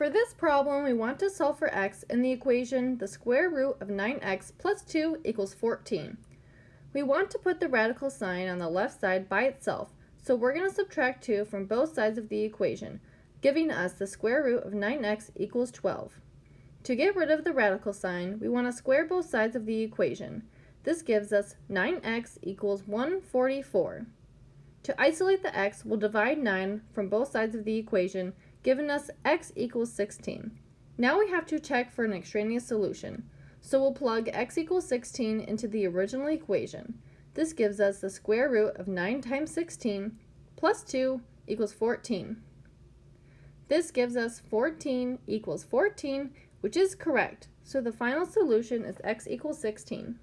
For this problem, we want to solve for x in the equation the square root of 9x plus 2 equals 14. We want to put the radical sign on the left side by itself, so we're going to subtract 2 from both sides of the equation, giving us the square root of 9x equals 12. To get rid of the radical sign, we want to square both sides of the equation. This gives us 9x equals 144. To isolate the x, we'll divide 9 from both sides of the equation giving us x equals 16. Now we have to check for an extraneous solution. So we'll plug x equals 16 into the original equation. This gives us the square root of 9 times 16 plus 2 equals 14. This gives us 14 equals 14, which is correct. So the final solution is x equals 16.